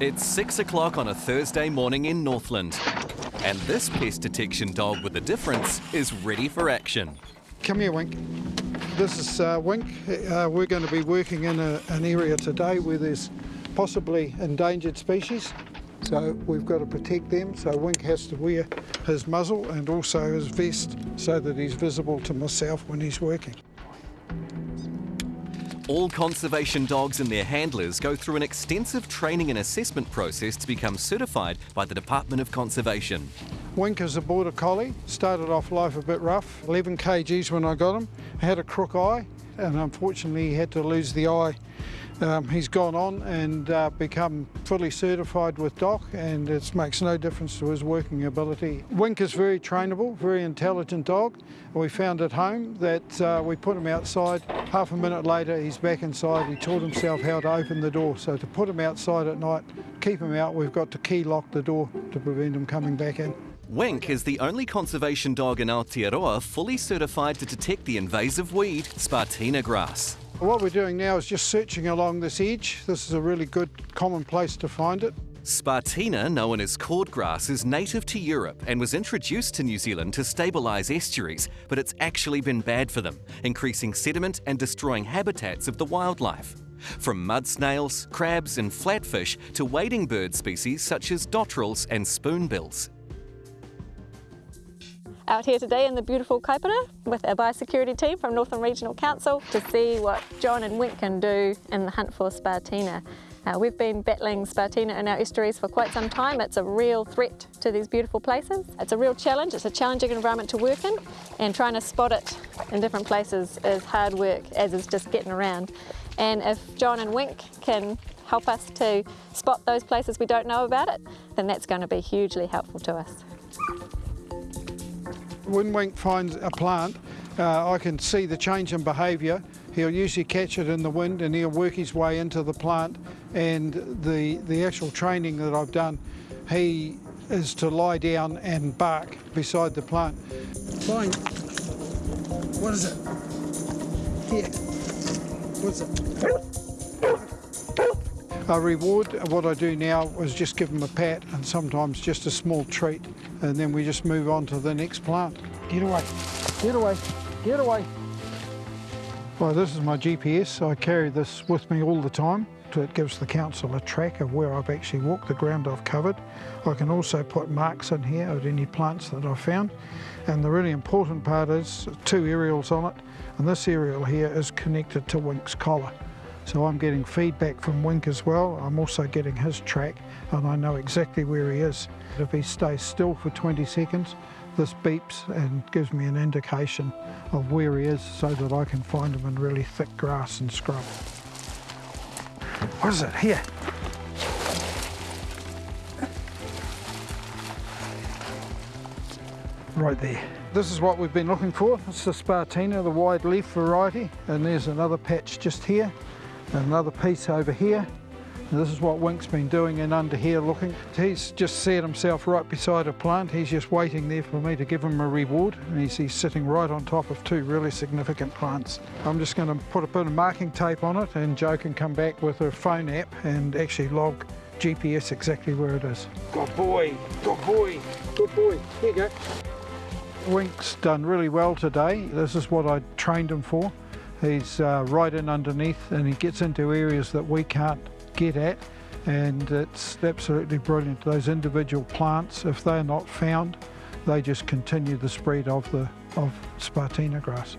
It's six o'clock on a Thursday morning in Northland. And this pest detection dog with a difference is ready for action. Come here, Wink. This is uh, Wink. Uh, we're going to be working in a, an area today where there's possibly endangered species. So we've got to protect them. So Wink has to wear his muzzle and also his vest so that he's visible to myself when he's working. All conservation dogs and their handlers go through an extensive training and assessment process to become certified by the Department of Conservation. Wink is a border collie, started off life a bit rough, 11 kgs when I got him, had a crook eye and unfortunately had to lose the eye um, he's gone on and uh, become fully certified with DOC and it makes no difference to his working ability. Wink is very trainable, very intelligent dog. We found at home that uh, we put him outside, half a minute later he's back inside, he taught himself how to open the door. So to put him outside at night, keep him out, we've got to key lock the door to prevent him coming back in. Wink is the only conservation dog in Aotearoa fully certified to detect the invasive weed, Spartina grass. What we're doing now is just searching along this edge. This is a really good common place to find it. Spartina, known as cordgrass, is native to Europe and was introduced to New Zealand to stabilise estuaries, but it's actually been bad for them, increasing sediment and destroying habitats of the wildlife. From mud snails, crabs and flatfish to wading bird species such as dotterels and spoonbills out here today in the beautiful Kaipara with our biosecurity team from Northland Regional Council to see what John and Wink can do in the hunt for Spartina. Uh, we've been battling Spartina in our estuaries for quite some time. It's a real threat to these beautiful places. It's a real challenge. It's a challenging environment to work in and trying to spot it in different places is hard work as is just getting around. And if John and Wink can help us to spot those places we don't know about it, then that's going to be hugely helpful to us when Wink finds a plant, uh, I can see the change in behaviour. He'll usually catch it in the wind and he'll work his way into the plant and the, the actual training that I've done, he is to lie down and bark beside the plant. Fine. What is it? Here. What is it? A reward, what I do now is just give them a pat and sometimes just a small treat and then we just move on to the next plant. Get away, get away, get away. Well, this is my GPS. I carry this with me all the time. It gives the council a track of where I've actually walked, the ground I've covered. I can also put marks in here of any plants that I've found. And the really important part is two aerials on it. And this aerial here is connected to Wink's collar. So I'm getting feedback from Wink as well. I'm also getting his track and I know exactly where he is. If he stays still for 20 seconds, this beeps and gives me an indication of where he is so that I can find him in really thick grass and scrub. What is it? Here. Right there. This is what we've been looking for. It's the Spartina, the wide leaf variety, and there's another patch just here another piece over here. this is what Wink's been doing in under here looking. He's just set himself right beside a plant. He's just waiting there for me to give him a reward. And he's, he's sitting right on top of two really significant plants. I'm just going to put a bit of marking tape on it and Joe can come back with a phone app and actually log GPS exactly where it is. Good boy, good boy, good boy. Here you go. Wink's done really well today. This is what I trained him for. He's uh, right in underneath and he gets into areas that we can't get at and it's absolutely brilliant. Those individual plants, if they're not found, they just continue the spread of the of Spartina grass.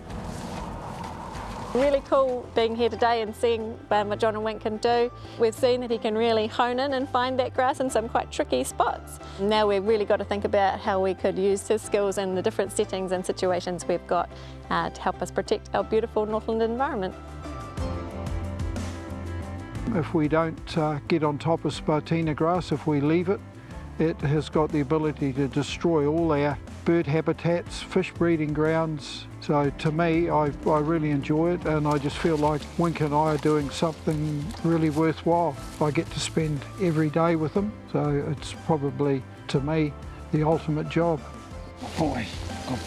Really cool being here today and seeing um, what John and Wink can do. We've seen that he can really hone in and find that grass in some quite tricky spots. Now we've really got to think about how we could use his skills in the different settings and situations we've got uh, to help us protect our beautiful Northland environment. If we don't uh, get on top of Spartina grass, if we leave it, it has got the ability to destroy all our bird habitats, fish breeding grounds. So to me, I, I really enjoy it and I just feel like Wink and I are doing something really worthwhile. I get to spend every day with them, so it's probably, to me, the ultimate job. Boy, oh.